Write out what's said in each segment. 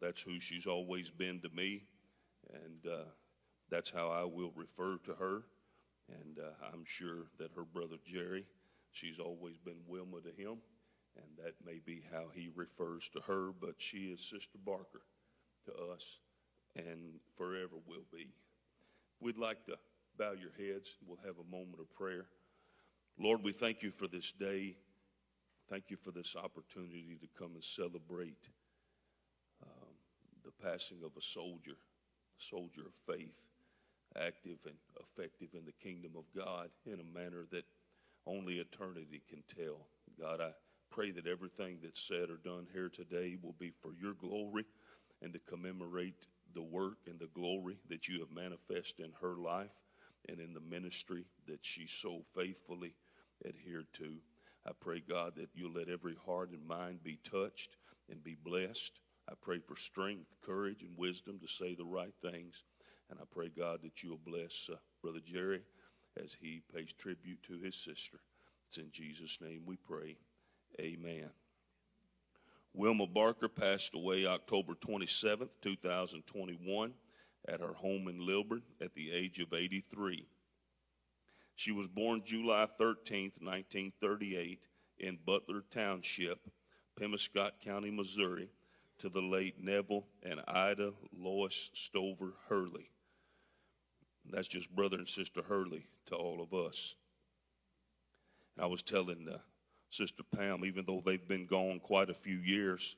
that's who she's always been to me, and uh, that's how I will refer to her. And uh, I'm sure that her brother Jerry, she's always been Wilma to him, and that may be how he refers to her, but she is Sister Barker to us and forever will be. We'd like to bow your heads. We'll have a moment of prayer. Lord, we thank you for this day. Thank you for this opportunity to come and celebrate passing of a soldier, a soldier of faith, active and effective in the kingdom of God in a manner that only eternity can tell. God, I pray that everything that's said or done here today will be for your glory and to commemorate the work and the glory that you have manifested in her life and in the ministry that she so faithfully adhered to. I pray, God, that you'll let every heart and mind be touched and be blessed. I pray for strength, courage, and wisdom to say the right things. And I pray, God, that you'll bless uh, Brother Jerry as he pays tribute to his sister. It's in Jesus' name we pray. Amen. Wilma Barker passed away October 27, 2021, at her home in Lilburn at the age of 83. She was born July 13, 1938, in Butler Township, Pemiscot County, Missouri, to the late Neville and Ida Lois Stover Hurley. That's just brother and sister Hurley to all of us. And I was telling uh, Sister Pam, even though they've been gone quite a few years,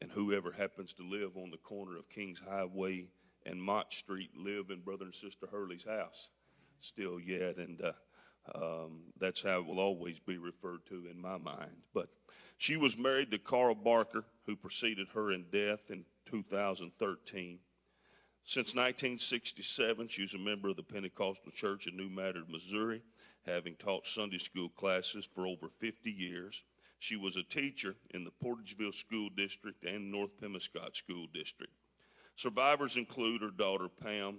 and whoever happens to live on the corner of Kings Highway and Mott Street live in Brother and Sister Hurley's house still yet, and uh, um, that's how it will always be referred to in my mind. But she was married to Carl Barker, who preceded her in death in 2013. Since 1967, she was a member of the Pentecostal Church in New Madrid, Missouri, having taught Sunday school classes for over 50 years. She was a teacher in the Portageville School District and North Pemiscot School District. Survivors include her daughter Pam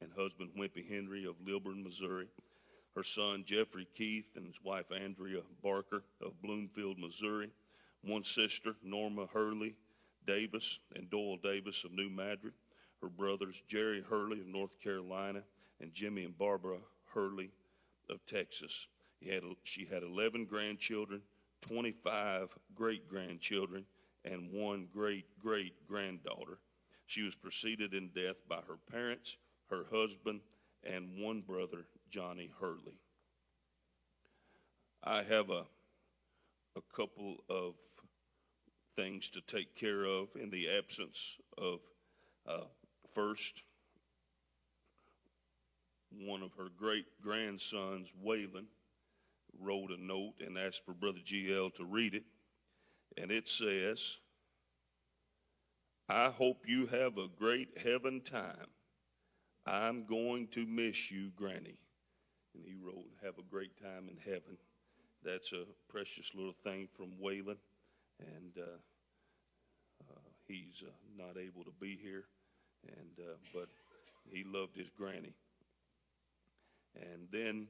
and husband Wimpy Henry of Lilburn, Missouri, her son Jeffrey Keith and his wife Andrea Barker of Bloomfield, Missouri, one sister Norma Hurley Davis and Doyle Davis of New Madrid, her brothers Jerry Hurley of North Carolina and Jimmy and Barbara Hurley of Texas. Had, she had 11 grandchildren, 25 great grandchildren, and one great great granddaughter. She was preceded in death by her parents, her husband, and one brother, Johnny Hurley. I have a, a couple of things to take care of in the absence of uh, first one of her great grandsons, Waylon, wrote a note and asked for Brother GL to read it. And it says, I hope you have a great heaven time. I'm going to miss you, Granny. And he wrote, Have a great time in heaven. That's a precious little thing from Waylon. And uh, uh, he's uh, not able to be here, and uh, but he loved his granny. And then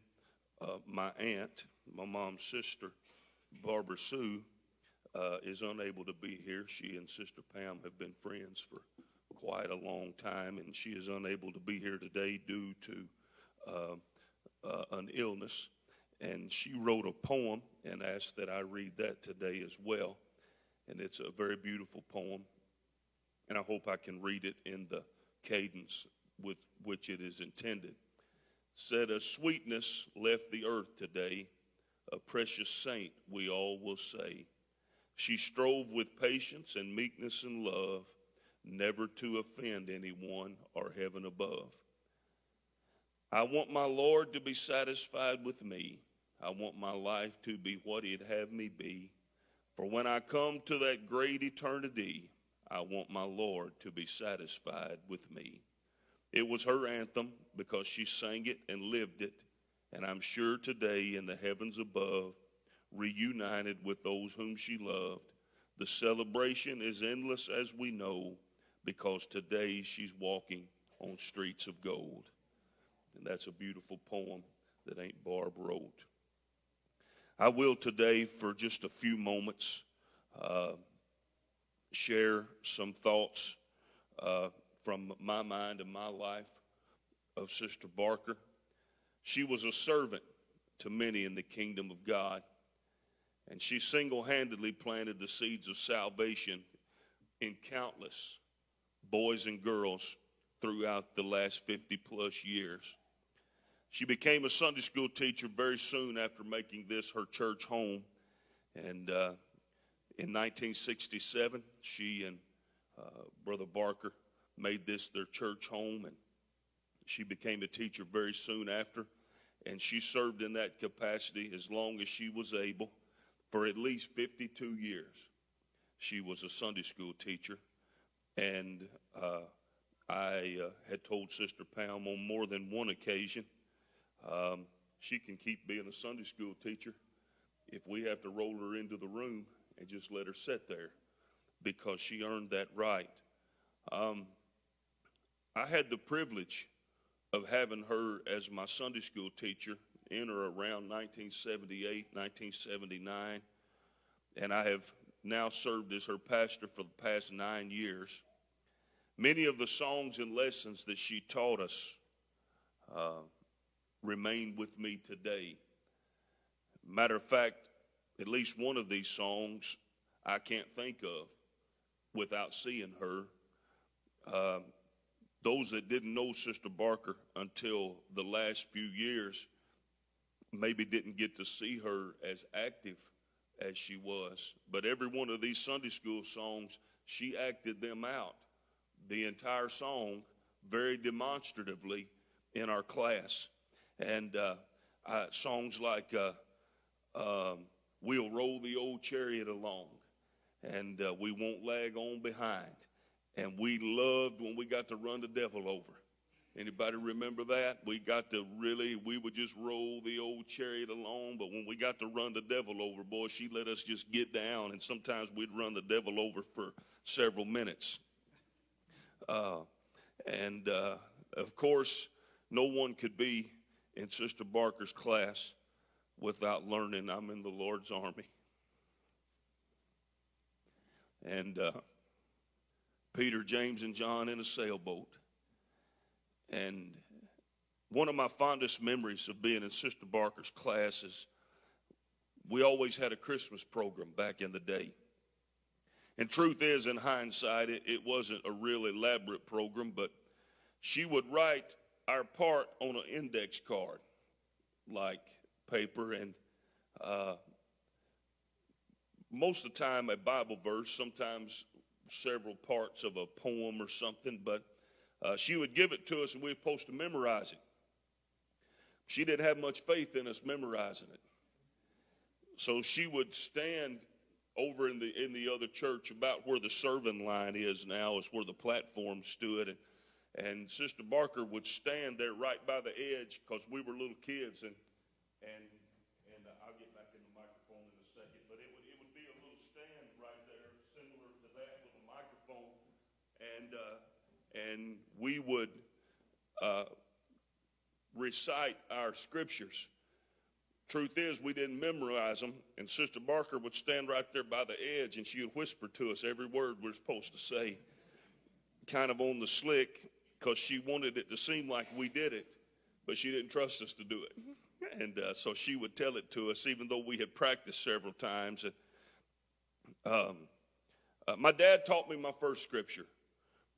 uh, my aunt, my mom's sister, Barbara Sue, uh, is unable to be here. She and Sister Pam have been friends for quite a long time, and she is unable to be here today due to an illness. And she wrote a poem and asked that I read that today as well. And it's a very beautiful poem, and I hope I can read it in the cadence with which it is intended said, A sweetness left the earth today, a precious saint, we all will say. She strove with patience and meekness and love, never to offend anyone or heaven above. I want my Lord to be satisfied with me. I want my life to be what He'd have me be. For when I come to that great eternity, I want my Lord to be satisfied with me. It was her anthem because she sang it and lived it. And I'm sure today in the heavens above, reunited with those whom she loved, the celebration is endless as we know because today she's walking on streets of gold. And that's a beautiful poem that Aunt Barb wrote. I will today, for just a few moments, uh, share some thoughts uh, from my mind and my life of Sister Barker. She was a servant to many in the kingdom of God, and she single handedly planted the seeds of salvation in countless boys and girls throughout the last 50 plus years. She became a Sunday school teacher very soon after making this her church home. And uh, in 1967, she and uh, Brother Barker made this their church home, and she became a teacher very soon after. And she served in that capacity as long as she was able for at least 52 years. She was a Sunday school teacher, and uh, I uh, had told Sister Pam on more than one occasion um, she can keep being a Sunday school teacher if we have to roll her into the room and just let her sit there because she earned that right. Um, I had the privilege of having her as my Sunday school teacher in or around 1978, 1979, and I have now served as her pastor for the past nine years. Many of the songs and lessons that she taught us uh, remain with me today. Matter of fact, at least one of these songs I can't think of without seeing her. Uh, those that didn't know Sister Barker until the last few years maybe didn't get to see her as active as she was. But every one of these Sunday school songs, she acted them out. The entire song, very demonstratively, in our class. And uh, uh, songs like uh, um, We'll Roll the Old Chariot Along, and uh, We Won't Lag On Behind. And we loved when we got to run the devil over. Anybody remember that? We got to really, we would just roll the old chariot along, but when we got to run the devil over, boy, she let us just get down, and sometimes we'd run the devil over for several minutes. Uh, and uh, of course, no one could be in Sister Barker's class without learning I'm in the Lord's army. And uh, Peter, James, and John in a sailboat. And one of my fondest memories of being in Sister Barker's class is we always had a Christmas program back in the day. And truth is, in hindsight, it, it wasn't a real elaborate program, but she would write our part on an index card, like paper, and uh, most of the time a Bible verse, sometimes several parts of a poem or something, but uh, she would give it to us and we were supposed to memorize it. She didn't have much faith in us memorizing it. So she would stand over in the in the other church about where the serving line is now is where the platform stood and and Sister Barker would stand there right by the edge because we were little kids and and and uh, I'll get back in the microphone in a second but it would it would be a little stand right there similar to that with a microphone and uh, and we would uh, recite our scriptures. Truth is, we didn't memorize them, and Sister Barker would stand right there by the edge and she would whisper to us every word we're supposed to say, kind of on the slick, because she wanted it to seem like we did it, but she didn't trust us to do it. And uh, so she would tell it to us, even though we had practiced several times. And, um, uh, my dad taught me my first scripture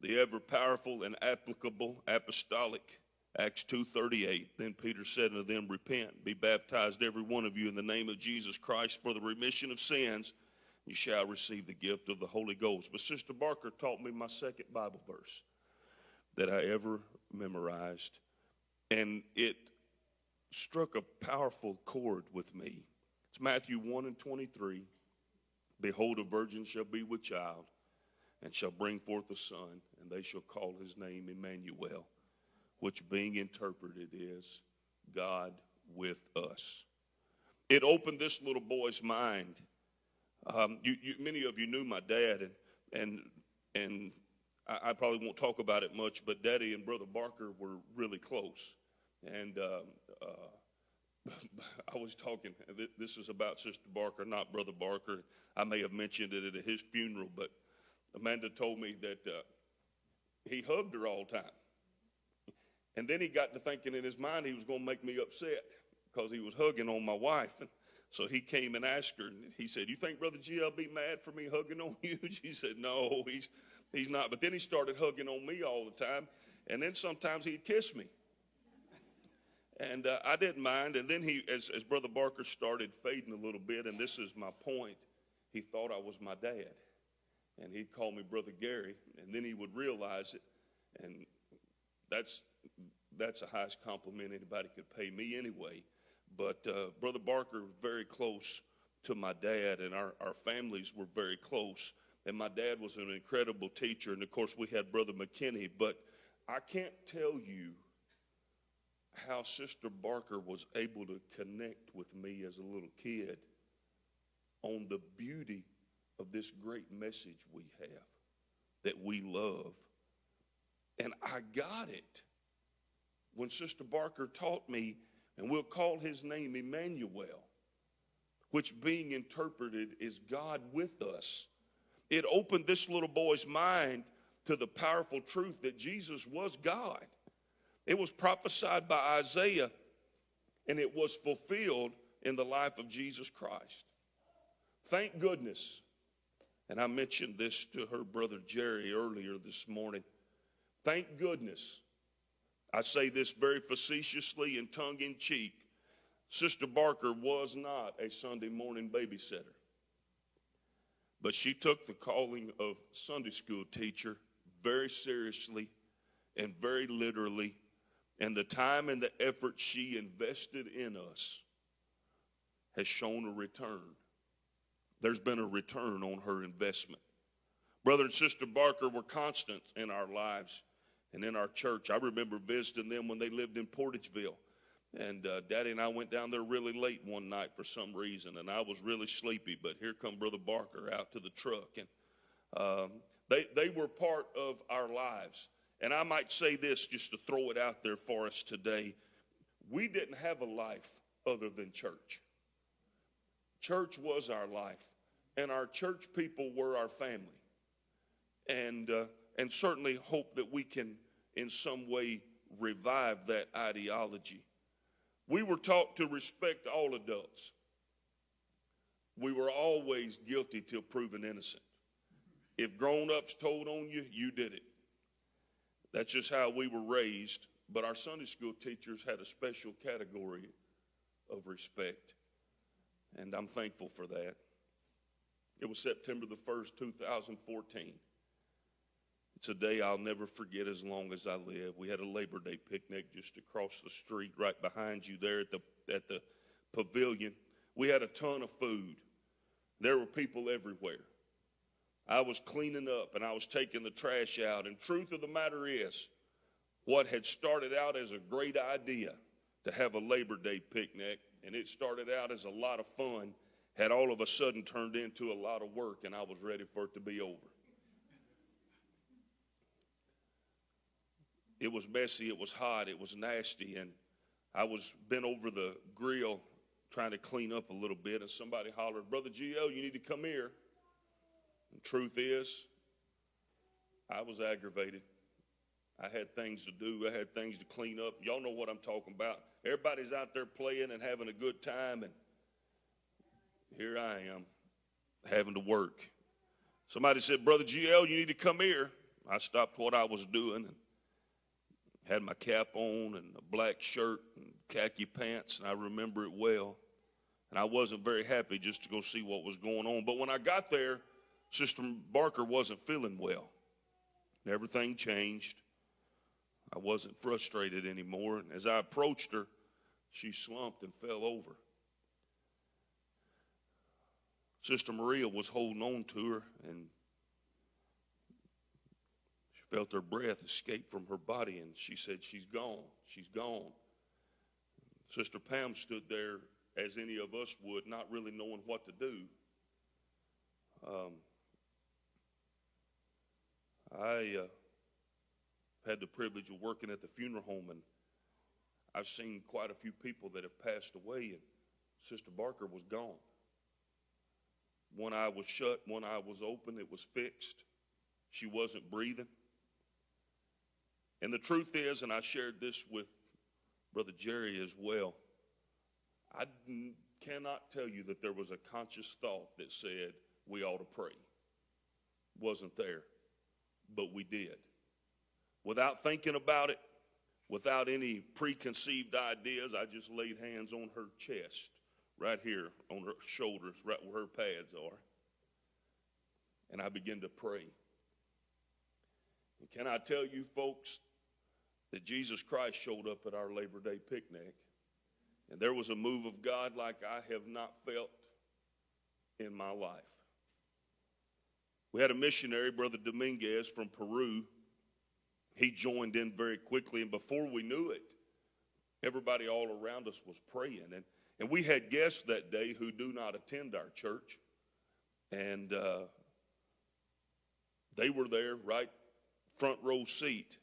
the ever powerful and applicable apostolic acts 2.38 then peter said unto them repent be baptized every one of you in the name of jesus christ for the remission of sins you shall receive the gift of the holy ghost but sister barker taught me my second bible verse that i ever memorized and it struck a powerful chord with me it's matthew 1 and 23 behold a virgin shall be with child and shall bring forth a son, and they shall call his name Emmanuel, which being interpreted is God with us. It opened this little boy's mind. Um, you, you, many of you knew my dad, and and and I, I, probably won't talk about it much, but Daddy and Brother Barker were really close, and. Um, uh, I was talking. This is about Sister Barker, not Brother Barker. I may have mentioned it at his funeral, but Amanda told me that uh, he hugged her all the time. And then he got to thinking in his mind he was going to make me upset because he was hugging on my wife. And so he came and asked her, and he said, You think Brother G will be mad for me hugging on you? She said, No, he's, he's not. But then he started hugging on me all the time. And then sometimes he'd kiss me. And uh, I didn't mind. And then he, as, as Brother Barker started fading a little bit, and this is my point, he thought I was my dad. And he'd call me Brother Gary, and then he would realize it. And that's, that's the highest compliment anybody could pay me anyway. But uh, Brother Barker was very close to my dad, and our, our families were very close. And my dad was an incredible teacher, and of course, we had Brother McKinney. But I can't tell you how Sister Barker was able to connect with me as a little kid on the beauty of this great message we have that we love. And I got it when Sister Barker taught me, and we'll call his name Emmanuel, which being interpreted is God with us. It opened this little boy's mind to the powerful truth that Jesus was God. It was prophesied by Isaiah and it was fulfilled in the life of Jesus Christ. Thank goodness. And I mentioned this to her brother Jerry earlier this morning. Thank goodness. I say this very facetiously and tongue in cheek. Sister Barker was not a Sunday morning babysitter, but she took the calling of Sunday school teacher very seriously and very literally and the time and the effort she invested in us has shown a return. There's been a return on her investment. Brother and Sister Barker were constant in our lives and in our church. I remember visiting them when they lived in Portageville. And uh, Daddy and I went down there really late one night for some reason, and I was really sleepy. But here come Brother Barker out to the truck, and um, they they were part of our lives. And I might say this just to throw it out there for us today. We didn't have a life other than church. Church was our life, and our church people were our family. And, uh, and certainly hope that we can, in some way, revive that ideology. We were taught to respect all adults. We were always guilty till proven innocent. If grown ups told on you, you did it. That's just how we were raised. But our Sunday school teachers had a special category of respect. And I'm thankful for that. It was September the 1st, 2014. It's a day I'll never forget as long as I live. We had a Labor Day picnic just across the street, right behind you there at the, at the pavilion. We had a ton of food. There were people everywhere. I was cleaning up and I was taking the trash out. And truth of the matter is, what had started out as a great idea to have a Labor Day picnic, and it started out as a lot of fun, had all of a sudden turned into a lot of work, and I was ready for it to be over. It was messy, it was hot, it was nasty, and I was bent over the grill trying to clean up a little bit, and somebody hollered, Brother G.O., you need to come here. And truth is, I was aggravated. I had things to do. I had things to clean up. Y'all know what I'm talking about. Everybody's out there playing and having a good time, and here I am having to work. Somebody said, Brother GL, you need to come here. I stopped what I was doing and had my cap on and a black shirt and khaki pants, and I remember it well. And I wasn't very happy just to go see what was going on. But when I got there, Sister Barker wasn't feeling well. And everything changed. I wasn't frustrated anymore. And as I approached her, she slumped and fell over. Sister Maria was holding on to her, and felt her breath escape from her body, and she said, She's gone. She's gone. Sister Pam stood there as any of us would, not really knowing what to do. Um, I uh, had the privilege of working at the funeral home, and I've seen quite a few people that have passed away, and Sister Barker was gone. One eye was shut, one eye was open, it was fixed. She wasn't breathing. And the truth is, and I shared this with Brother Jerry as well, I cannot tell you that there was a conscious thought that said we ought to pray. Wasn't there, but we did. Without thinking about it, without any preconceived ideas, I just laid hands on her chest, right here on her shoulders, right where her pads are. And I began to pray. And can I tell you, folks, that Jesus Christ showed up at our Labor Day picnic, and there was a move of God like I have not felt in my life. We had a missionary, Brother Dominguez from Peru. He joined in very quickly, and before we knew it, everybody all around us was praying. And, and we had guests that day who do not attend our church, and uh, they were there right front row seat.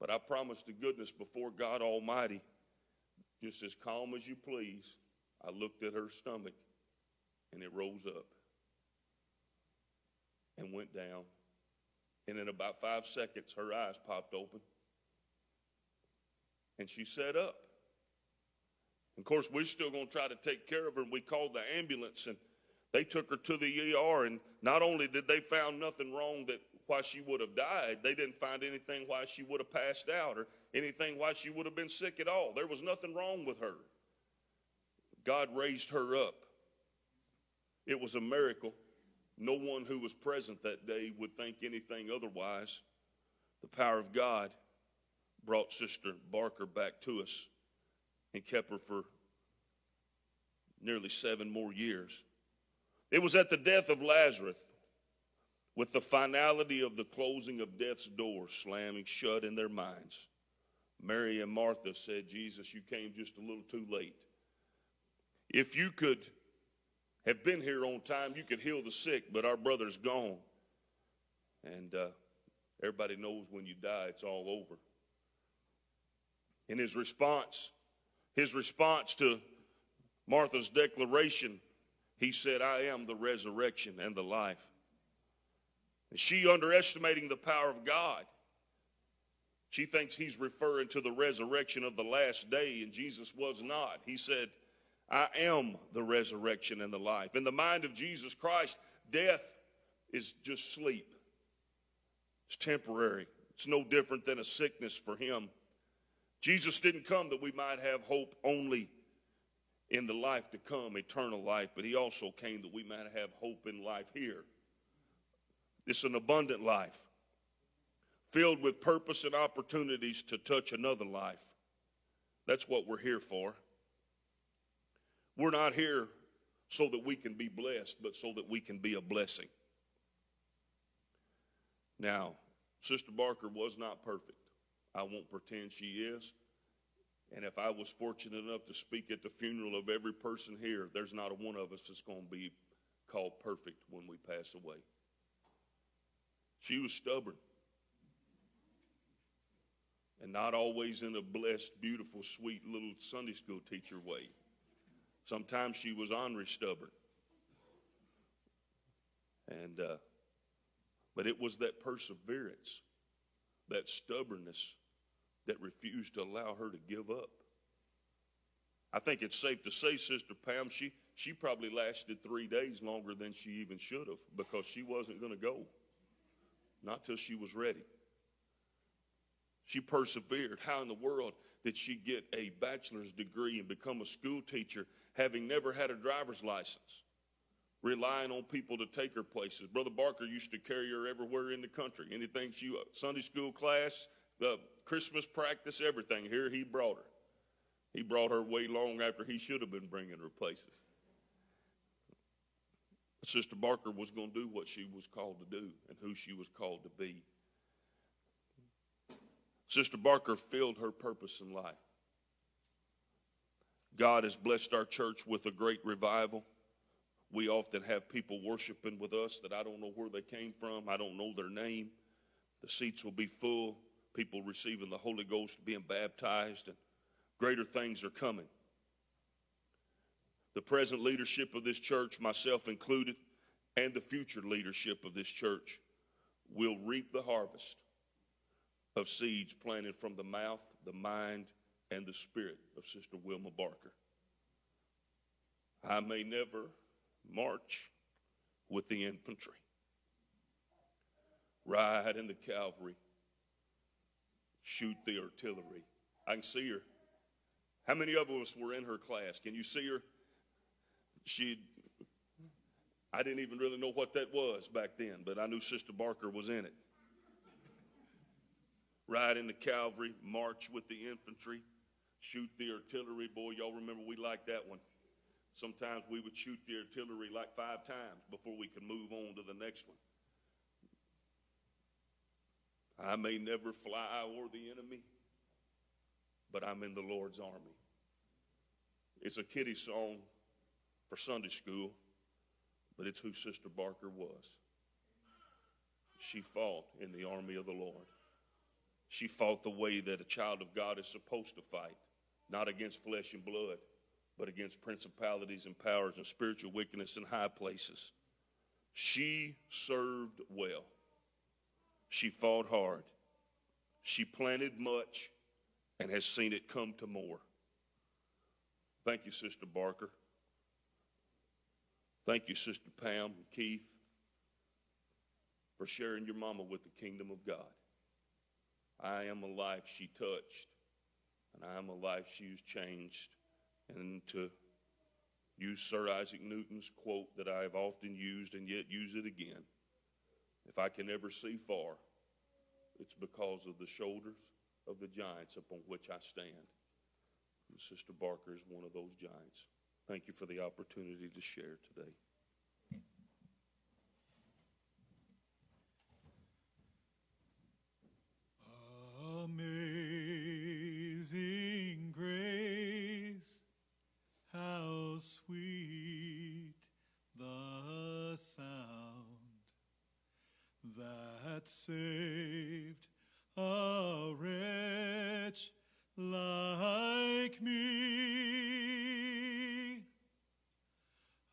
But I promise to goodness before God Almighty, just as calm as you please, I looked at her stomach and it rose up and went down. And in about five seconds, her eyes popped open and she sat up. Of course, we're still going to try to take care of her. And we called the ambulance and they took her to the ER. And not only did they found nothing wrong that why she would have died. They didn't find anything why she would have passed out or anything why she would have been sick at all. There was nothing wrong with her. God raised her up. It was a miracle. No one who was present that day would think anything otherwise. The power of God brought Sister Barker back to us and kept her for nearly seven more years. It was at the death of Lazarus with the finality of the closing of death's door slamming shut in their minds, Mary and Martha said, Jesus, you came just a little too late. If you could have been here on time, you could heal the sick, but our brother's gone. And uh, everybody knows when you die, it's all over. In his response, his response to Martha's declaration, he said, I am the resurrection and the life. She underestimating the power of God. She thinks he's referring to the resurrection of the last day, and Jesus was not. He said, I am the resurrection and the life. In the mind of Jesus Christ, death is just sleep. It's temporary. It's no different than a sickness for him. Jesus didn't come that we might have hope only in the life to come, eternal life, but he also came that we might have hope in life here. It's an abundant life filled with purpose and opportunities to touch another life. That's what we're here for. We're not here so that we can be blessed, but so that we can be a blessing. Now, Sister Barker was not perfect. I won't pretend she is. And if I was fortunate enough to speak at the funeral of every person here, there's not a one of us that's going to be called perfect when we pass away. She was stubborn. And not always in a blessed, beautiful, sweet little Sunday school teacher way. Sometimes she was ornery stubborn. And, uh, but it was that perseverance, that stubbornness that refused to allow her to give up. I think it's safe to say, Sister Pam, she, she probably lasted three days longer than she even should have because she wasn't going to go not till she was ready. She persevered. How in the world did she get a bachelor's degree and become a school teacher having never had a driver's license? Relying on people to take her places. Brother Barker used to carry her everywhere in the country. Anything she, Sunday school class, uh, Christmas practice, everything. Here he brought her. He brought her way long after he should have been bringing her places. Sister Barker was going to do what she was called to do and who she was called to be. Sister Barker filled her purpose in life. God has blessed our church with a great revival. We often have people worshiping with us that I don't know where they came from. I don't know their name. The seats will be full. People receiving the Holy Ghost, being baptized, and greater things are coming the present leadership of this church, myself included, and the future leadership of this church will reap the harvest of seeds planted from the mouth, the mind, and the spirit of Sister Wilma Barker. I may never march with the infantry, ride in the cavalry, shoot the artillery. I can see her. How many of us were in her class? Can you see her? She, I didn't even really know what that was back then, but I knew Sister Barker was in it. Ride in the cavalry, march with the infantry, shoot the artillery. Boy, y'all remember we liked that one. Sometimes we would shoot the artillery like five times before we could move on to the next one. I may never fly o'er the enemy, but I'm in the Lord's army. It's a kiddie song for Sunday school, but it's who Sister Barker was. She fought in the army of the Lord. She fought the way that a child of God is supposed to fight, not against flesh and blood, but against principalities and powers and spiritual wickedness in high places. She served well. She fought hard. She planted much and has seen it come to more. Thank you, Sister Barker. Thank you, Sister Pam and Keith, for sharing your mama with the kingdom of God. I am a life she touched, and I am a life she's changed. And to use Sir Isaac Newton's quote that I have often used and yet use it again if I can ever see far, it's because of the shoulders of the giants upon which I stand. And Sister Barker is one of those giants. Thank you for the opportunity to share today. Amazing grace, how sweet the sound that saved a wretch like me.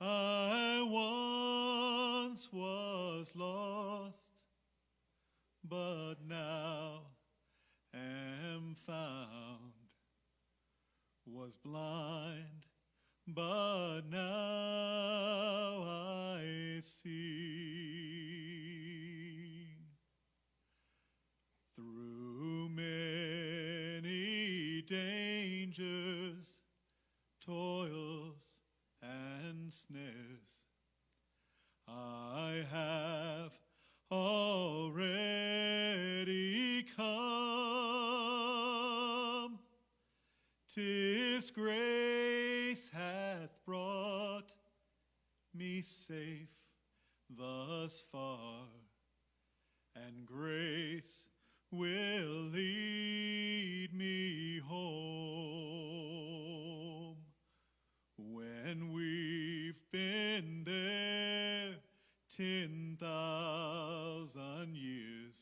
I once was lost, but now am found. Was blind, but now I see. Through many dangers, toils, I have already come. Tis grace hath brought me safe thus far, and grace will lead me home. When been there ten thousand years,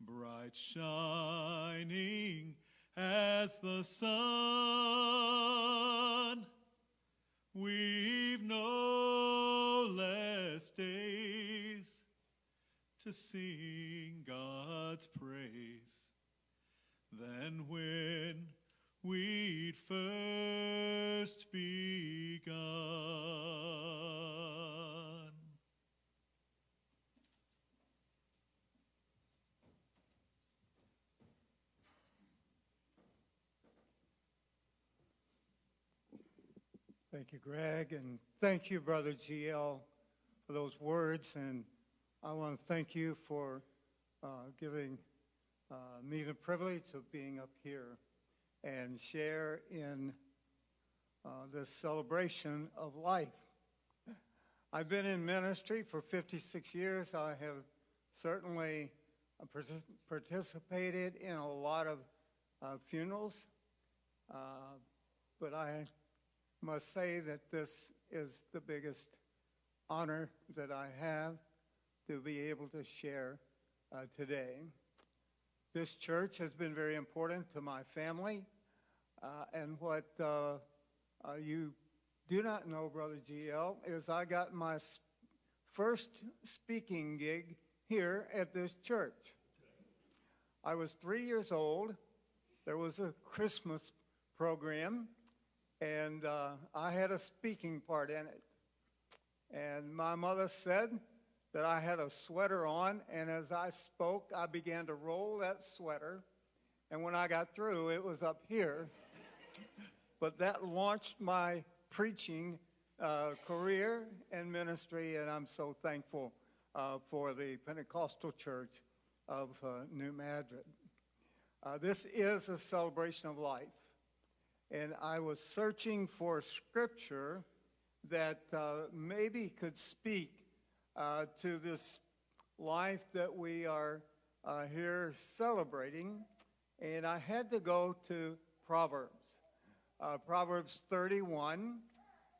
bright shining as the sun, we've no less days to sing God's praise than when we'd first begun. Thank you, Greg, and thank you, Brother GL, for those words. And I want to thank you for uh, giving uh, me the privilege of being up here and share in uh, this celebration of life. I've been in ministry for 56 years. I have certainly uh, participated in a lot of uh, funerals, uh, but I must say that this is the biggest honor that I have to be able to share uh, today. This church has been very important to my family, uh, and what uh, uh, you do not know, Brother GL, is I got my first speaking gig here at this church. I was three years old. There was a Christmas program, and uh, I had a speaking part in it. And my mother said that I had a sweater on, and as I spoke, I began to roll that sweater. And when I got through, it was up here. But that launched my preaching uh, career and ministry, and I'm so thankful uh, for the Pentecostal Church of uh, New Madrid. Uh, this is a celebration of life, and I was searching for scripture that uh, maybe could speak to this life that we are uh, here celebrating, and I had to go to Proverbs. Uh, Proverbs 31,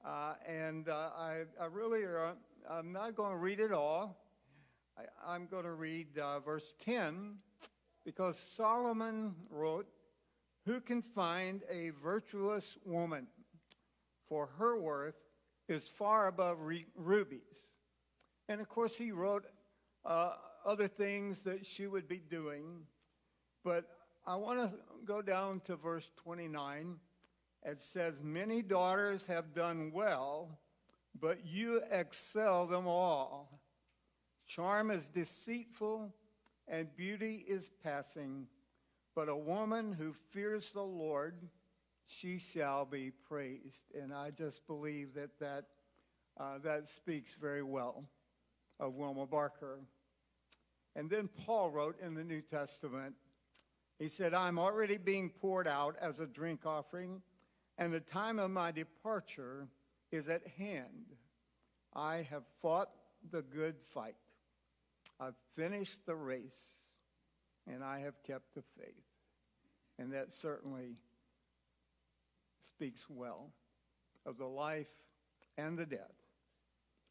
uh, and uh, I, I really are, I'm not going to read it all. I, am going to read uh, verse 10 because Solomon wrote, Who can find a virtuous woman? For her worth is far above rubies. And of course, he wrote uh, other things that she would be doing. But I want to go down to verse 29. It says, Many daughters have done well, but you excel them all. Charm is deceitful and beauty is passing, but a woman who fears the Lord, she shall be praised. And I just believe that that, uh, that speaks very well of Wilma Barker. And then Paul wrote in the New Testament, he said, I'm already being poured out as a drink offering, and the time of my departure is at hand. I have fought the good fight. I've finished the race and I have kept the faith. And that certainly speaks well of the life and the death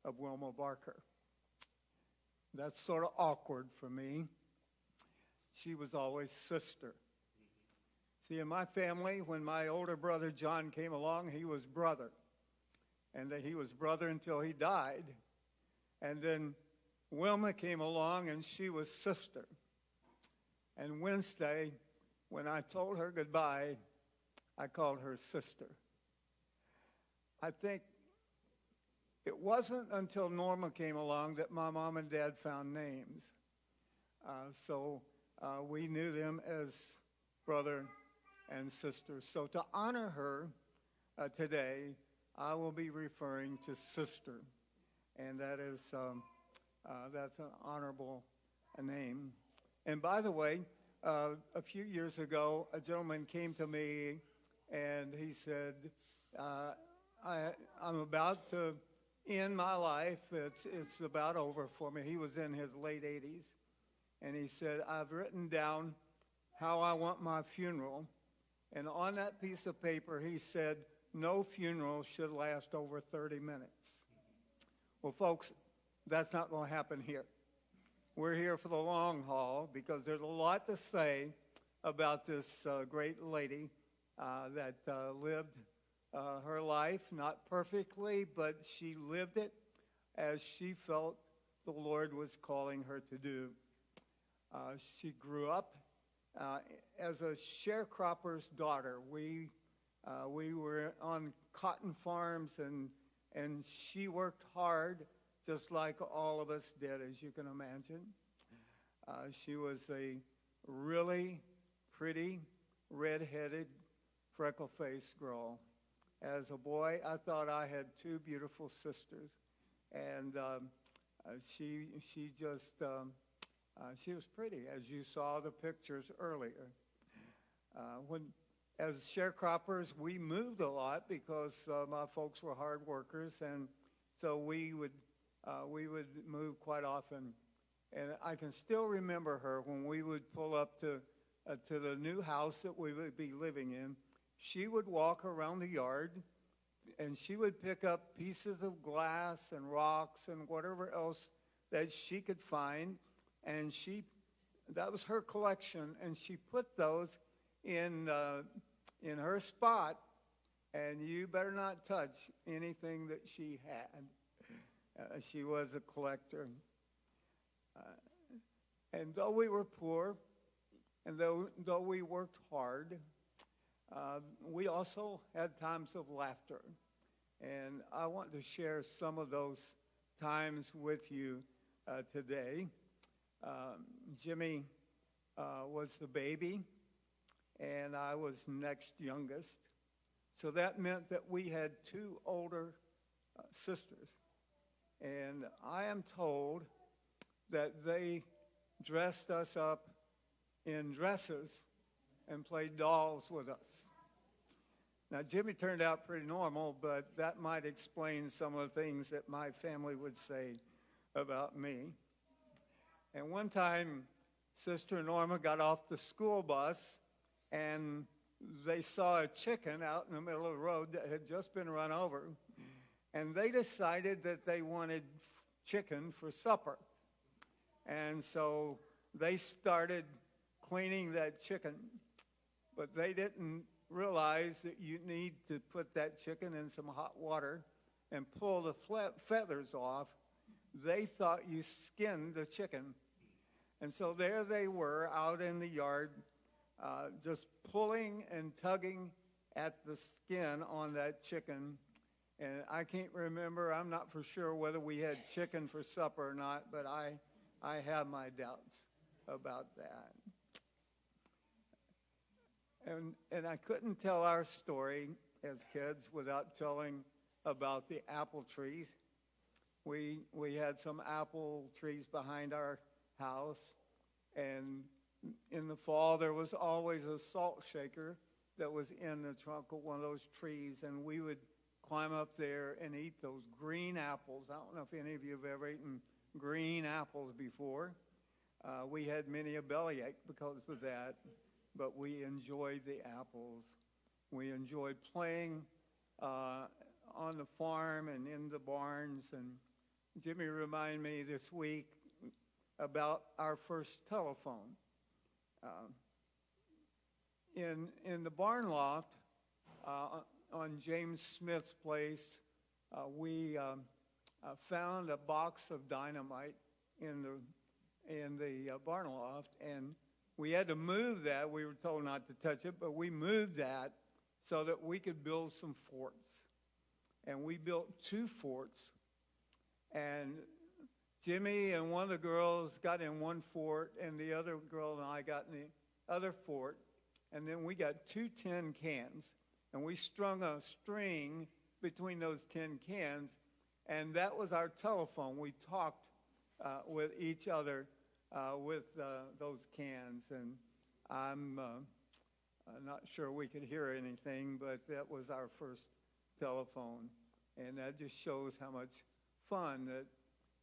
of Wilma Barker. That's sort of awkward for me. She was always sister. See, in my family, when my older brother John came along, he was brother. And that he was brother until he died. And then Wilma came along and she was sister. And Wednesday, when I told her goodbye, I called her sister. I think it wasn't until Norma came along that my mom and dad found names. Uh, so uh, we knew them as brother and sister. So to honor her uh, today, I will be referring to sister. And that is um, uh, that's an honorable name. And by the way, uh, a few years ago, a gentleman came to me and he said, uh, I, am about to end my life. It's, it's about over for me. He was in his late 80s. And he said, I've written down how I want my funeral. And on that piece of paper, he said, no funeral should last over 30 minutes. Well, folks, that's not going to happen here. We're here for the long haul because there's a lot to say about this uh, great lady uh, that uh, lived uh, her life, not perfectly, but she lived it as she felt the Lord was calling her to do. Uh, she grew up uh, as a sharecropper's daughter. We, we were on cotton farms, and, and she worked hard just like all of us did, as you can imagine. Uh, she was a really pretty, red-headed, freckle-faced girl. As a boy, I thought I had two beautiful sisters, and um, uh, she she just um, uh, she was pretty, as you saw the pictures earlier. Uh, when as sharecroppers, we moved a lot because uh, my folks were hard workers, and so we would uh, we would move quite often. And I can still remember her when we would pull up to, uh, to the new house that we would be living in. She would walk around the yard and she would pick up pieces of glass and rocks and whatever else that she could find. And she, that was her collection. And she put those in, uh, in her spot. And you better not touch anything that she had. Uh, she was a collector. Uh, And though we were poor, and though, though we worked hard, uh, we also had times of laughter. And I want to share some of those times with you uh, today. Um, Jimmy uh, was the baby, and I was next youngest. So that meant that we had two older uh, sisters. And I am told that they dressed us up in dresses and played dolls with us. Now, Jimmy turned out pretty normal, but that might explain some of the things that my family would say about me. And one time, Sister Norma got off the school bus and they saw a chicken out in the middle of the road that had just been run over. And they decided that they wanted chicken for supper. And so they started cleaning that chicken, but they didn't realize that you need to put that chicken in some hot water and pull the feathers off. They thought you skinned the chicken. And so there they were out in the yard, uh, just pulling and tugging at the skin on that chicken. And I can't remember, I'm not for sure whether we had chicken for supper or not, but I, I have my doubts about that. And, and I couldn't tell our story as kids without telling about the apple trees. We, we had some apple trees behind our house, and in the fall there was always a salt shaker that was in the trunk of one of those trees, and we would climb up there and eat those green apples. I don't know if any of you have ever eaten green apples before. Uh, we had many a bellyache because of that but we enjoyed the apples. We enjoyed playing uh, on the farm and in the barns. And Jimmy reminded me this week about our first telephone. Uh, in, in the barn loft uh, on James Smith's place, uh, we um, uh, found a box of dynamite in the in the uh, barn loft, and we had to move that. We were told not to touch it, but we moved that so that we could build some forts. And we built two forts. And Jimmy and one of the girls got in one fort, and the other girl and I got in the other fort. And then we got two tin cans, and we strung a string between those tin cans, and that was our telephone. We talked uh, with each other uh, with uh, those cans, and I'm uh, not sure we could hear anything, but that was our first telephone, and that just shows how much fun that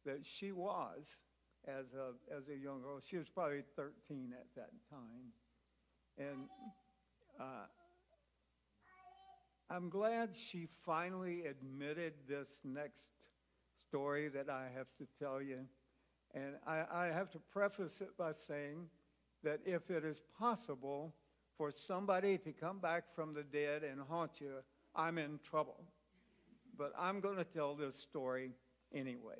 that she was as a as a young girl. She was probably 13 at that time, and. Uh, I'm glad she finally admitted this next story that I have to tell you. And I, I have to preface it by saying that if it is possible for somebody to come back from the dead and haunt you, I'm in trouble. But I'm going to tell this story anyway.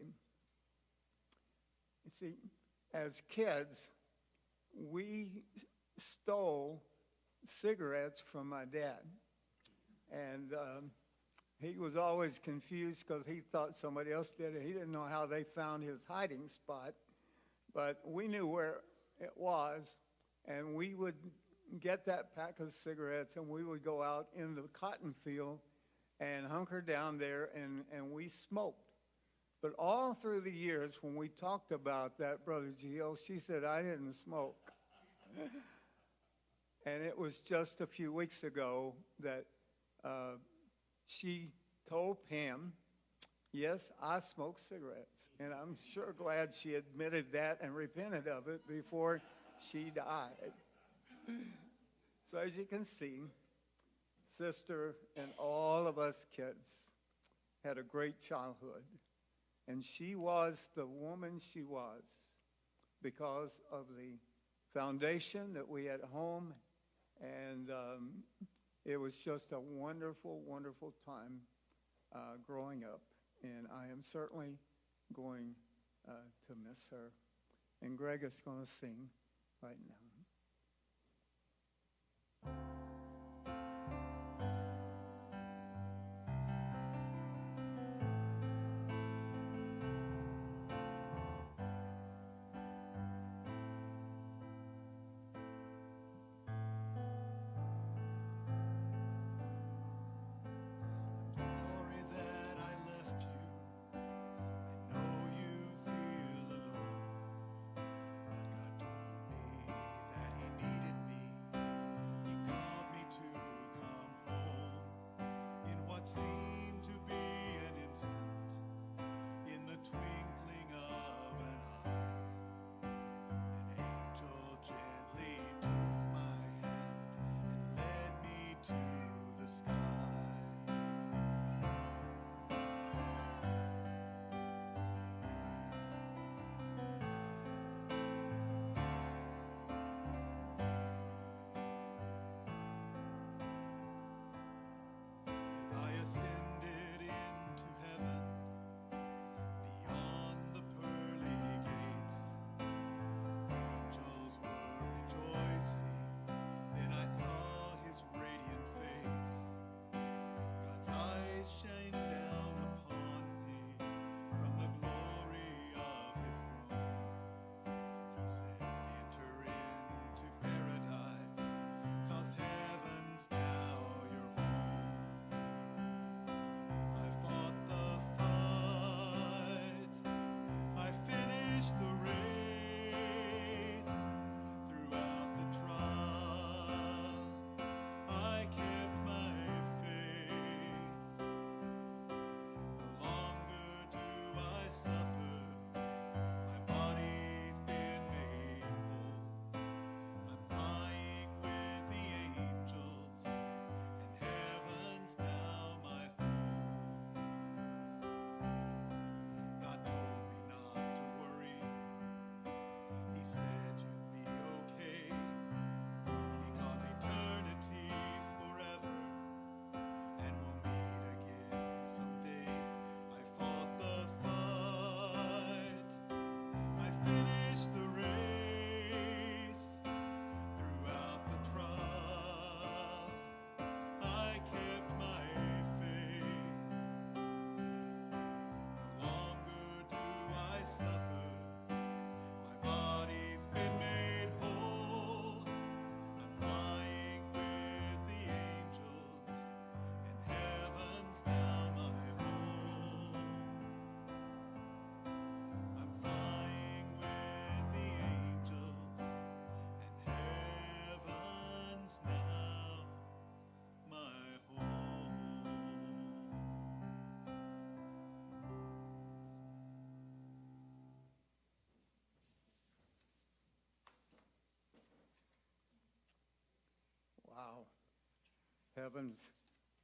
You see, as kids, we stole cigarettes from my dad. And um, he was always confused because he thought somebody else did it. He didn't know how they found his hiding spot, but we knew where it was, and we would get that pack of cigarettes and we would go out in the cotton field and hunker down there and, and we smoked. But all through the years when we talked about that, Brother Gio, she said, I didn't smoke. and it was just a few weeks ago that uh, she told Pam, Yes, I smoke cigarettes. And I'm sure glad she admitted that and repented of it before she died. So, as you can see, sister and all of us kids had a great childhood. And she was the woman she was because of the foundation that we had at home and um, it was just a wonderful, wonderful time uh, growing up, and I am certainly going uh, to miss her. and Greg is going to sing right now.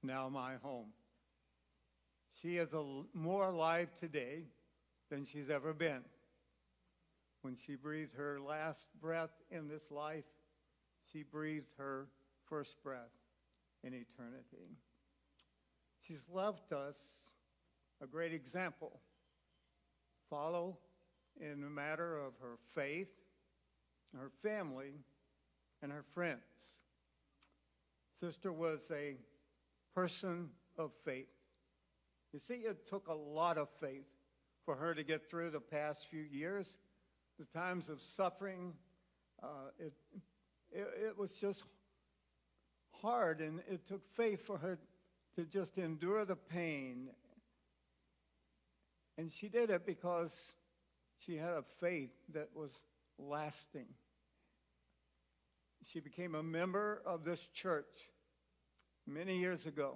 Now my home. She is a, more alive today than she's ever been. When she breathed her last breath in this life, she breathed her first breath in eternity. She's left us a great example. Follow in the matter of her faith, her family, and her friends. Sister was a person of faith. You see, it took a lot of faith for her to get through the past few years, the times of suffering. Uh, it, it, it was just hard, and it took faith for her to just endure the pain. And she did it because she had a faith that was lasting. She became a member of this church many years ago.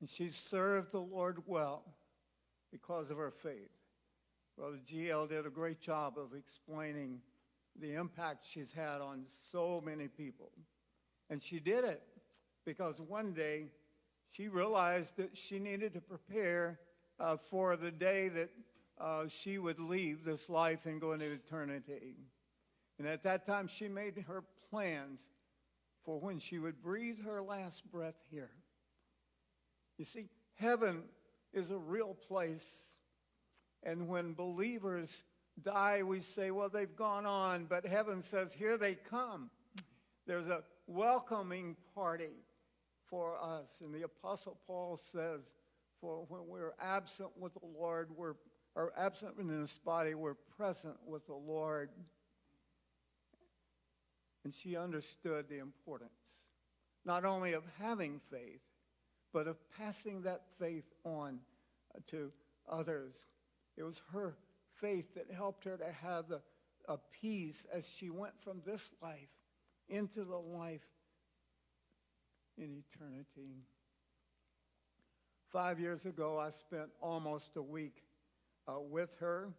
And she served the Lord well because of her faith. Brother GL did a great job of explaining the impact she's had on so many people. And she did it because one day she realized that she needed to prepare uh, for the day that uh, she would leave this life and go into eternity. And at that time, she made her plans for when she would breathe her last breath here. You see, heaven is a real place. And when believers die, we say, well, they've gone on, but heaven says, here they come. There's a welcoming party for us. And the Apostle Paul says, for when we're absent with the Lord, we're are absent in this body, we're present with the Lord. And she understood the importance, not only of having faith, but of passing that faith on uh, to others. It was her faith that helped her to have a peace as she went from this life into the life in eternity. Five years ago, I spent almost a week uh, with her,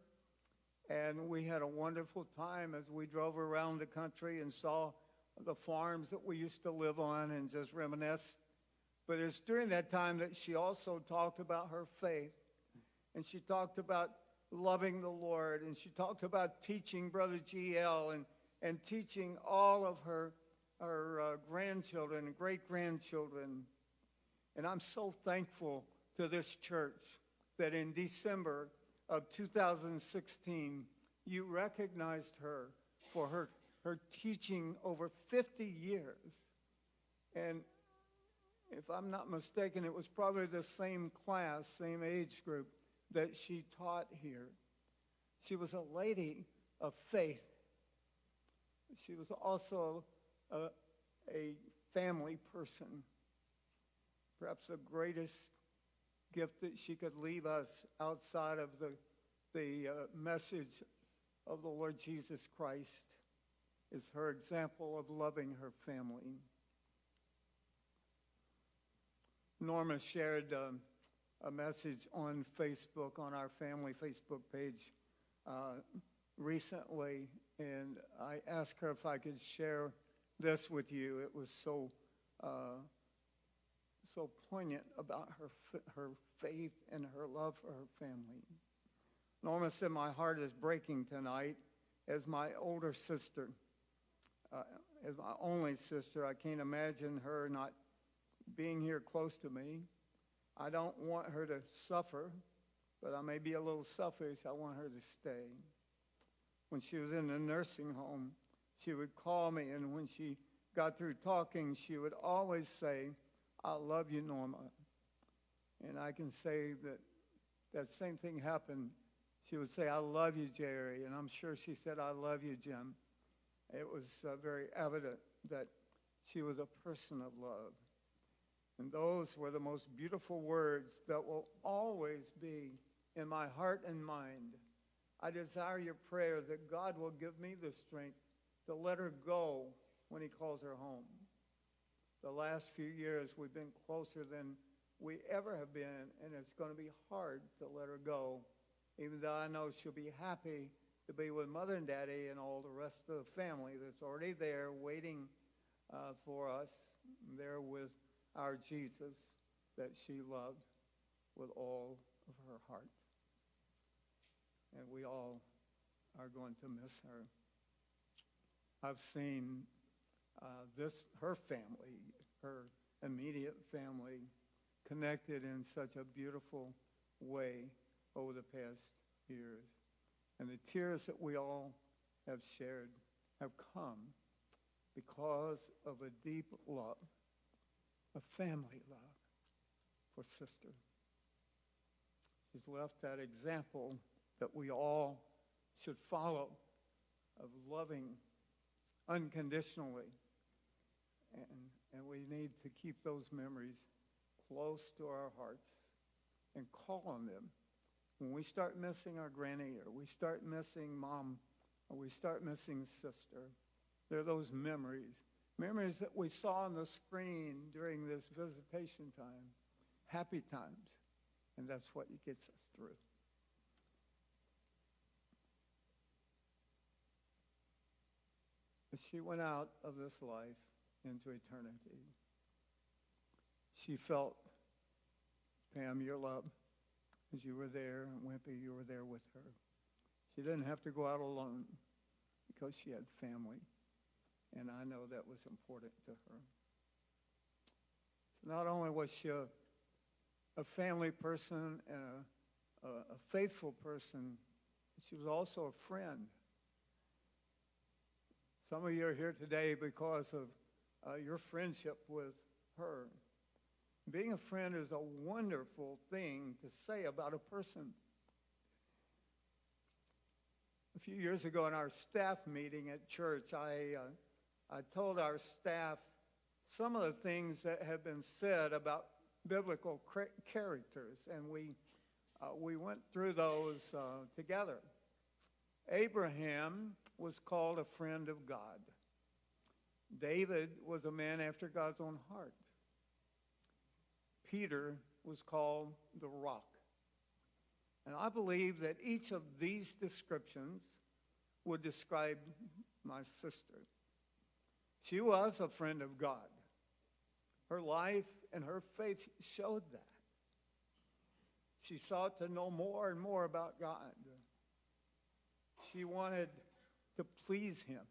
and we had a wonderful time as we drove around the country and saw the farms that we used to live on and just reminisced. But it's during that time that she also talked about her faith, and she talked about loving the Lord, and she talked about teaching Brother GL and, and teaching all of her, her uh, grandchildren and great grandchildren. And I'm so thankful to this church that in December of 2016, you recognized her for her, her teaching over 50 years. And if I'm not mistaken, it was probably the same class, same age group that she taught here. She was a lady of faith. She was also a, a family person. Perhaps the greatest gift that she could leave us outside of the, the uh, message of the Lord Jesus Christ is her example of loving her family. Norma shared um, a message on Facebook, on our family Facebook page uh, recently, and I asked her if I could share this with you. It was so uh, so poignant about her, her faith and her love for her family. Norma said, My heart is breaking tonight as my older sister, uh, as my only sister. I can't imagine her not being here close to me. I don't want her to suffer, but I may be a little selfish. I want her to stay. When she was in the nursing home, she would call me, and when she got through talking, she would always say, I love you, Norma. And I can say that that same thing happened. She would say, I love you, Jerry. And I'm sure she said, I love you, Jim. It was uh, very evident that she was a person of love. And those were the most beautiful words that will always be in my heart and mind. I desire your prayer that God will give me the strength to let her go when he calls her home the last few years we've been closer than we ever have been, and it's going to be hard to let her go, even though I know she'll be happy to be with mother and daddy and all the rest of the family that's already there waiting uh, for us, there with our Jesus that she loved with all of her heart. And we all are going to miss her. I've seen uh, this, her family, her immediate family, connected in such a beautiful way over the past years. And the tears that we all have shared have come because of a deep love, a family love for sister. She's left that example that we all should follow of loving unconditionally and, and we need to keep those memories close to our hearts and call on them. When we start missing our granny or we start missing mom or we start missing sister, they're those memories. Memories that we saw on the screen during this visitation time. Happy times. And that's what it gets us through. She went out of this life, into eternity. She felt, Pam, your love, as you were there, and Wimpy, you were there with her. She didn't have to go out alone because she had family, and I know that was important to her. So not only was she a, a family person and a, a, a faithful person She was also a friend. Some of you are here today because of uh, your friendship with her. Being a friend is a wonderful thing to say about a person. A few years ago in our staff meeting at church, I, uh, I told our staff some of the things that have been said about biblical characters, and we, uh, we went through those uh, together. Abraham was called a friend of God. David was a man after God's own heart. Peter was called the rock. And I believe that each of these descriptions would describe my sister. She was a friend of God. Her life and her faith showed that. She sought to know more and more about God. She wanted to please him.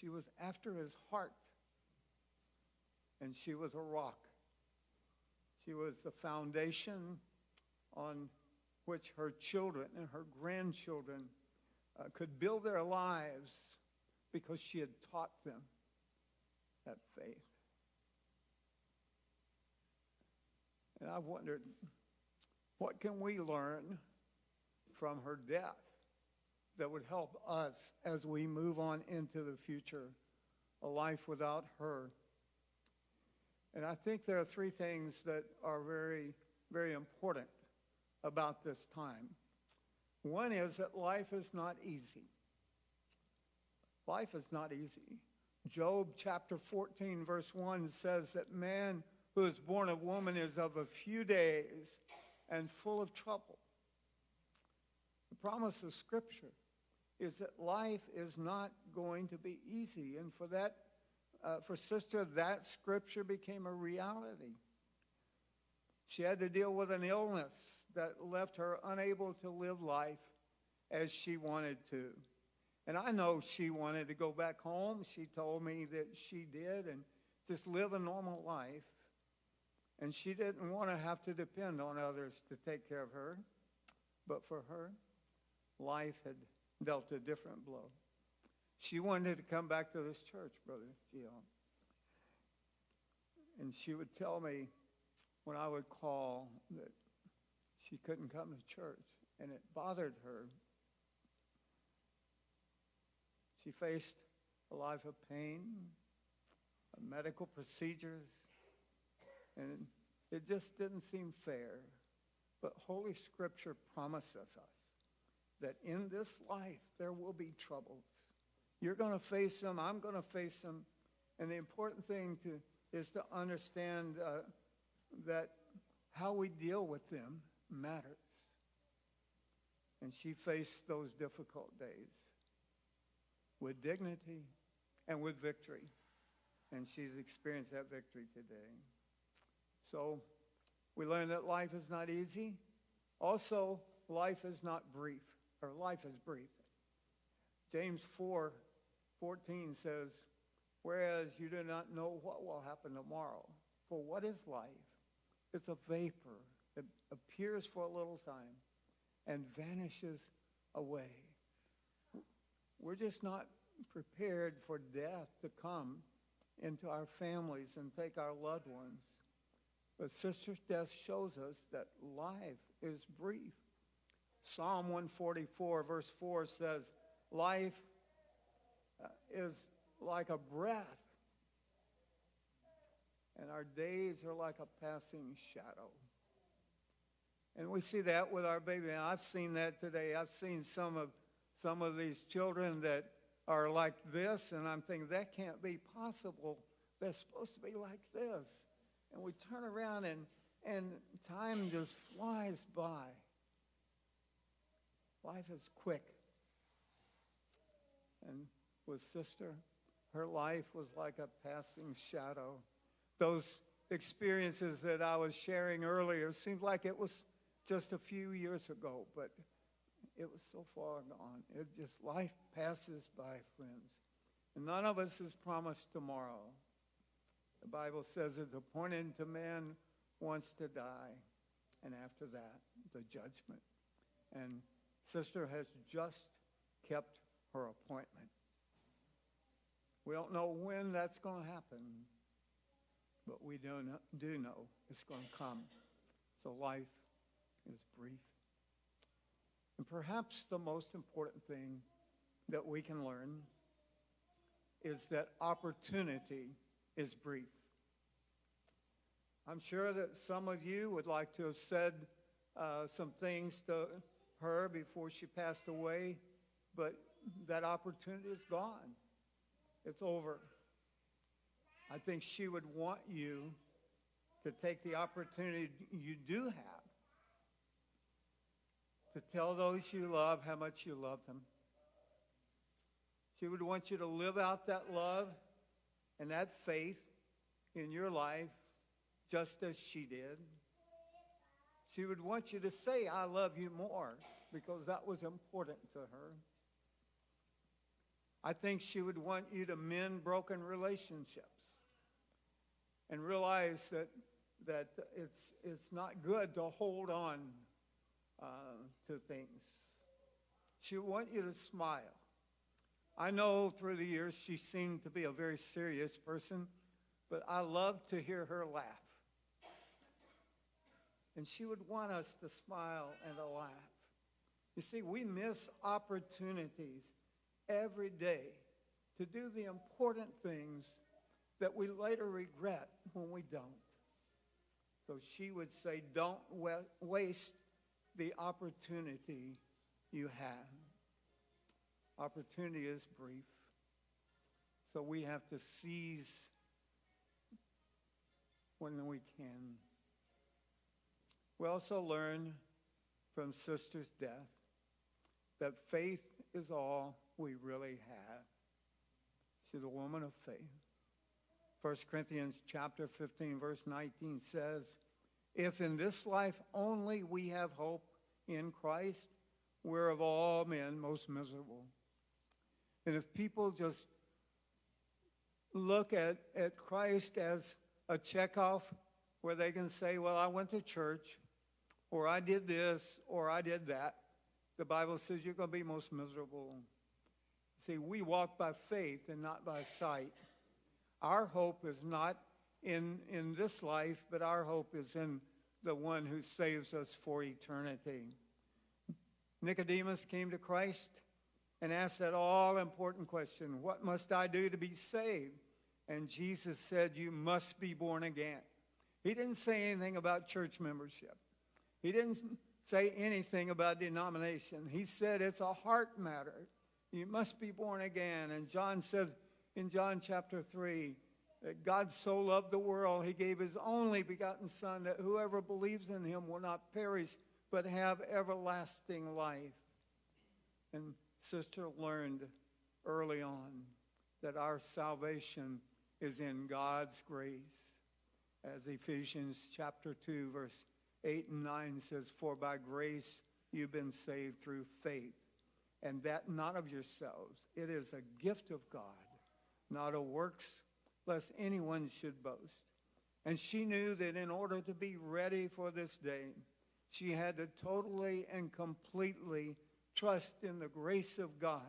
She was after his heart. And she was a rock. She was the foundation on which her children and her grandchildren uh, could build their lives because she had taught them that faith. And I've wondered, what can we learn from her death that would help us as we move on into the future, a life without her? And I think there are three things that are very, very important about this time. One is that life is not easy. Life is not easy. Job chapter 14, verse 1 says that man who is born of woman is of a few days and full of trouble. The promise of Scripture is that life is not going to be easy. And for that, uh, for sister, that Scripture became a reality. She had to deal with an illness that left her unable to live life as she wanted to. And I know she wanted to go back home. She told me that she did and just live a normal life. And she didn't want to have to depend on others to take care of her. But for her, life had dealt a different blow. She wanted to come back to this church, Brother Gio. And she would tell me when I would call that she couldn't come to church, and it bothered her. She faced a life of pain, medical procedures, and it just didn't seem fair. But Holy Scripture promises us that in this life there will be troubles. You're going to face them, I'm going to face them. And the important thing to, is to understand uh, that how we deal with them matters. And she faced those difficult days with dignity and with victory. And she's experienced that victory today. So we learn that life is not easy. Also, life is not brief, or life is brief. James 4 14 says, Whereas you do not know what will happen tomorrow. For what is life? It's a vapor that appears for a little time and vanishes away. We're just not prepared for death to come into our families and take our loved ones. But sister's death shows us that life is brief. Psalm 144, verse 4 says, Life uh, is like a breath, and our days are like a passing shadow. And we see that with our baby. And I've seen that today. I've seen some of some of these children that are like this, and I'm thinking that can't be possible. They're supposed to be like this. And we turn around and and time just flies by. Life is quick. And with sister, her life was like a passing shadow. Those experiences that I was sharing earlier seemed like it was just a few years ago, but it was so far gone. It just, life passes by, friends. And none of us is promised tomorrow. The Bible says it's appointed to man once to die, and after that, the judgment. And Sister has just kept her appointment. We don't know when that's going to happen, but we do know, do know it's going to come. So life is brief. And perhaps the most important thing that we can learn is that opportunity is brief. I'm sure that some of you would like to have said uh, some things to her before she passed away, but that opportunity is gone. It's over. I think she would want you to take the opportunity you do have to tell those you love how much you love them. She would want you to live out that love and that faith in your life just as she did. She would want you to say, I love you more, because that was important to her. I think she would want you to mend broken relationships and realize that, that it's, it's not good to hold on uh, to things. She would want you to smile. I know through the years she seemed to be a very serious person, but I loved to hear her laugh. And she would want us to smile and to laugh. You see, we miss opportunities every day to do the important things that we later regret when we don't. So she would say, don't waste the opportunity you have. Opportunity is brief. So we have to seize when we can. We also learn from Sister's death that faith is all we really have. She's a woman of faith. 1 Corinthians chapter 15 verse 19 says, if in this life only we have hope in Christ, we're of all men most miserable. And if people just look at, at Christ as a checkoff where they can say, well, I went to church, or I did this, or I did that, the Bible says you're going to be most miserable. See, we walk by faith and not by sight. Our hope is not in, in this life, but our hope is in the one who saves us for eternity. Nicodemus came to Christ and asked that all important question What must I do to be saved? And Jesus said, You must be born again. He didn't say anything about church membership, he didn't say anything about denomination. He said it's a heart matter. You must be born again. And John says in John chapter 3 that God so loved the world, he gave his only begotten Son, that whoever believes in him will not perish, but have everlasting life. And Sister learned early on that our salvation is in God's grace. As Ephesians chapter 2, verse 8 and 9 says, For by grace you've been saved through faith, and that not of yourselves. It is a gift of God, not of works, lest anyone should boast. And she knew that in order to be ready for this day, she had to totally and completely trust in the grace of God.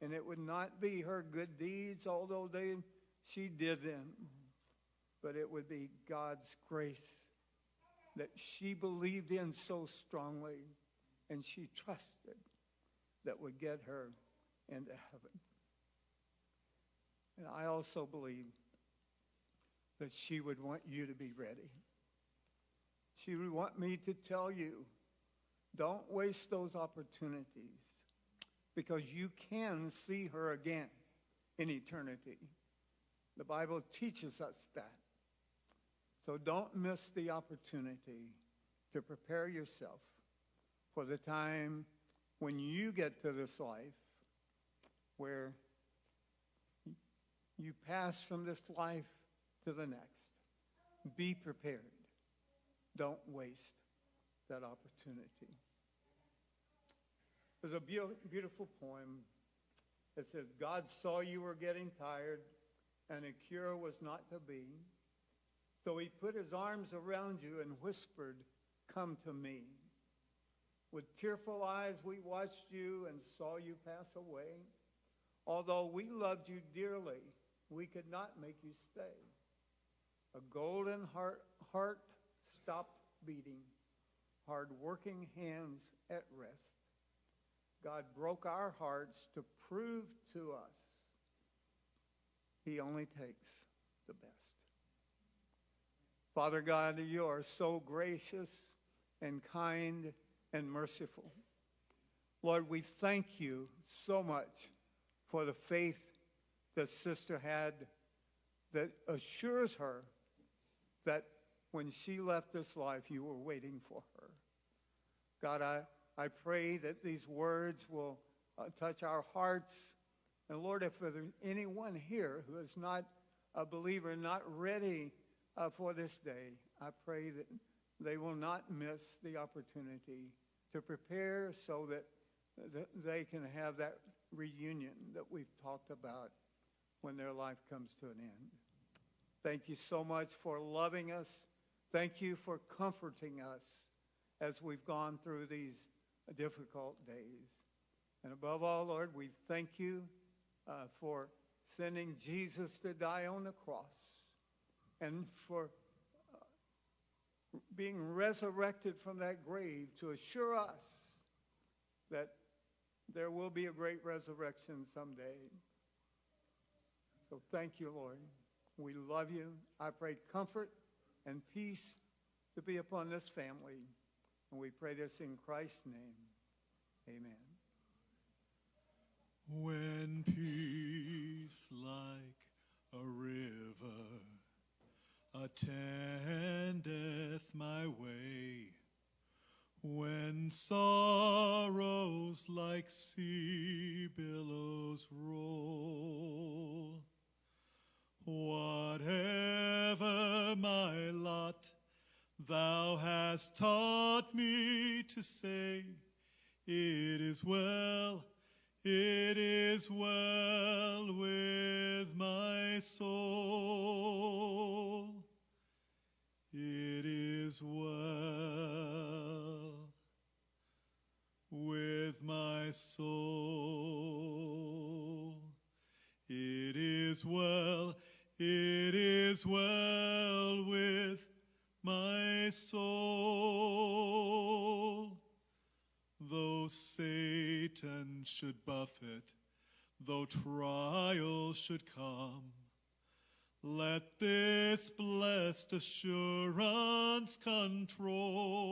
And it would not be her good deeds, although they, she did them, but it would be God's grace that she believed in so strongly and she trusted that would get her into heaven. And I also believe that she would want you to be ready. She would want me to tell you, don't waste those opportunities because you can see her again in eternity. The Bible teaches us that. So don't miss the opportunity to prepare yourself for the time when you get to this life where you pass from this life to the next. Be prepared. Don't waste that opportunity. There's a beautiful poem that says, God saw you were getting tired and a cure was not to be. So he put his arms around you and whispered, come to me. With tearful eyes, we watched you and saw you pass away. Although we loved you dearly, we could not make you stay. A golden heart, heart stopped beating, hard working hands at rest. God broke our hearts to prove to us He only takes the best. Father God, you are so gracious and kind and merciful. Lord, we thank you so much for the faith that sister had that assures her that when she left this life, you were waiting for her. God, I, I pray that these words will uh, touch our hearts. And Lord, if there's anyone here who is not a believer, not ready uh, for this day, I pray that they will not miss the opportunity to prepare so that, they can have that reunion that we've talked about when their life comes to an end. Thank you so much for loving us. Thank you for comforting us as we've gone through these difficult days. And above all, Lord, we thank you uh, for sending Jesus to die on the cross and for uh, being resurrected from that grave to assure us that there will be a great resurrection someday. So thank you, Lord. We love you. I pray comfort and peace to be upon this family. And we pray this in Christ's name. Amen. When peace like a river attendeth my way, when sorrows like sea billows roll, whatever my lot, thou hast taught me to say, it is well, it is well with my soul. It is well with my soul. It is well, it is well with my soul. Though Satan should buffet, though trials should come, let this blessed assurance control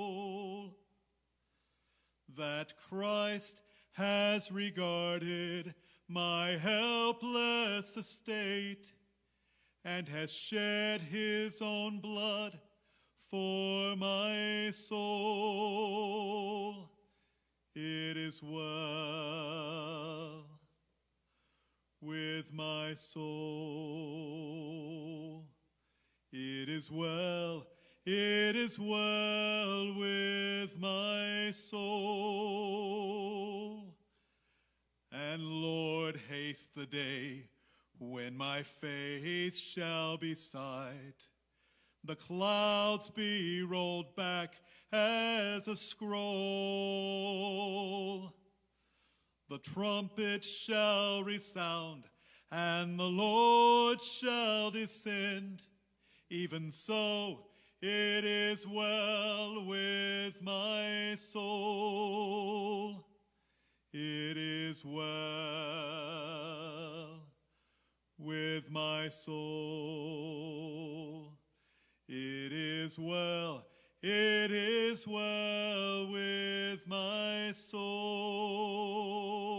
that Christ has regarded my helpless estate and has shed his own blood for my soul. It is well with my soul. It is well, it is well with my soul. And Lord, haste the day when my face shall be sight, the clouds be rolled back as a scroll. The trumpet shall resound, and the Lord shall descend. Even so, it is well with my soul. It is well with my soul. It is well, it is well with my soul.